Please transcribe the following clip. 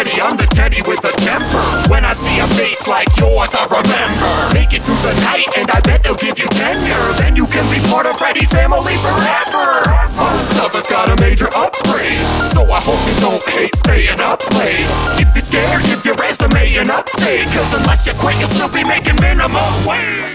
ready, I'm the teddy with a temper. When I see a face like yours, I remember. Make it through the night and I bet they'll give you tenure Then you can be part of Freddy's family forever. Most of us got a major upgrade. So I hope you don't hate staying up late. If you're scared, give your resume an update. Cause unless you quit, you'll still be making minimum wage.